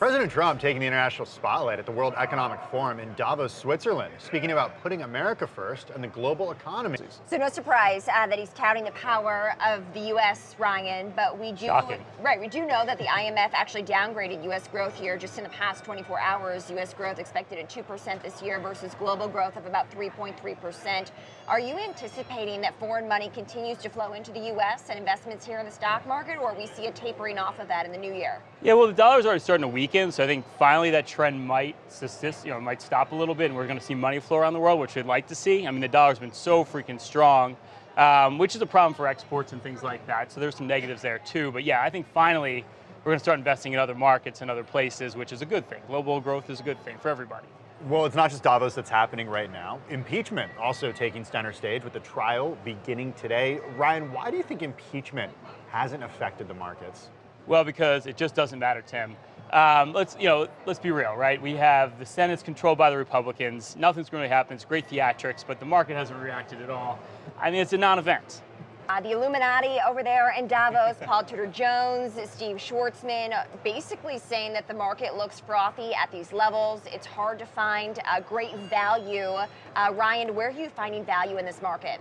President Trump taking the international spotlight at the World Economic Forum in Davos, Switzerland, speaking about putting America first and the global economy. So no surprise uh, that he's touting the power of the U.S., Ryan, but we do Shocking. right. We do know that the IMF actually downgraded U.S. growth here just in the past 24 hours. U.S. growth expected at 2% this year versus global growth of about 3.3%. Are you anticipating that foreign money continues to flow into the U.S. and investments here in the stock market, or we see a tapering off of that in the new year? Yeah, well, the dollar's already starting to weaken, so I think finally that trend might subsist, you know, might stop a little bit, and we're going to see money flow around the world, which we'd like to see. I mean, the dollar's been so freaking strong, um, which is a problem for exports and things like that. So there's some negatives there too. But yeah, I think finally we're going to start investing in other markets and other places, which is a good thing. Global growth is a good thing for everybody. Well, it's not just Davos that's happening right now. Impeachment also taking center stage with the trial beginning today. Ryan, why do you think impeachment hasn't affected the markets? Well, because it just doesn't matter, Tim. Um, let's you know, let's be real, right? We have the Senate's controlled by the Republicans. Nothing's going to happen. It's great theatrics, but the market hasn't reacted at all. I mean, it's a non-event. Uh, the Illuminati over there in Davos, Paul Tudor Jones, Steve Schwarzman, uh, basically saying that the market looks frothy at these levels. It's hard to find uh, great value. Uh, Ryan, where are you finding value in this market?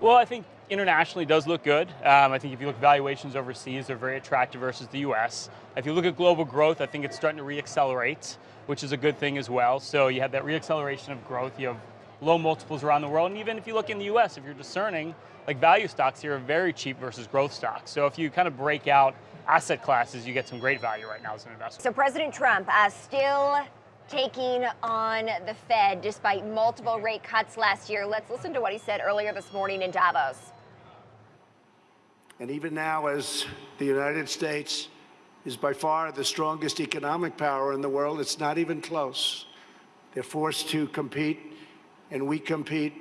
Well, I think internationally does look good. Um, I think if you look at valuations overseas, they're very attractive versus the US. If you look at global growth, I think it's starting to reaccelerate, which is a good thing as well. So you have that reacceleration of growth, you have low multiples around the world, and even if you look in the US, if you're discerning, like value stocks here are very cheap versus growth stocks. So if you kind of break out asset classes, you get some great value right now as an investor. So President Trump uh, still taking on the Fed despite multiple rate cuts last year. Let's listen to what he said earlier this morning in Davos. And even now, as the United States is by far the strongest economic power in the world, it's not even close. They're forced to compete, and we compete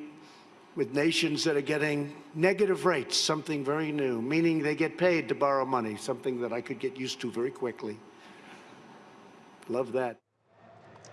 with nations that are getting negative rates, something very new, meaning they get paid to borrow money, something that I could get used to very quickly. Love that.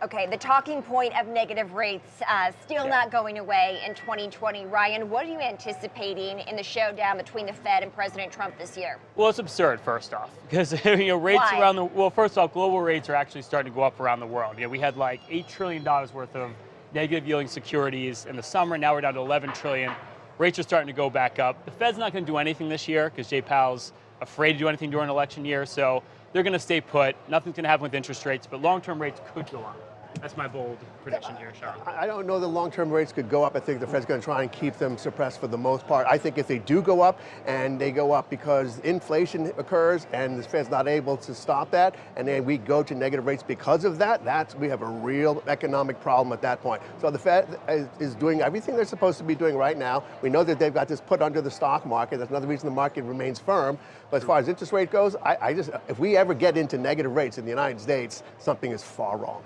Okay, the talking point of negative rates uh, still yeah. not going away in 2020. Ryan, what are you anticipating in the showdown between the Fed and President Trump this year? Well, it's absurd, first off, because you know rates Why? around the well, first off, global rates are actually starting to go up around the world. You know, we had like eight trillion dollars worth of negative yielding securities in the summer. Now we're down to 11 trillion. Rates are starting to go back up. The Fed's not going to do anything this year because Jay Powell's afraid to do anything during election year. So they're going to stay put. Nothing's going to happen with interest rates, but long-term rates could go up. That's my bold prediction here, Sean. I don't know the long-term rates could go up. I think the Fed's going to try and keep them suppressed for the most part. I think if they do go up, and they go up because inflation occurs, and the Fed's not able to stop that, and then we go to negative rates because of that, that's, we have a real economic problem at that point. So the Fed is, is doing everything they're supposed to be doing right now. We know that they've got this put under the stock market. That's another reason the market remains firm. But as far as interest rate goes, I, I just, if we ever get into negative rates in the United States, something is far wrong.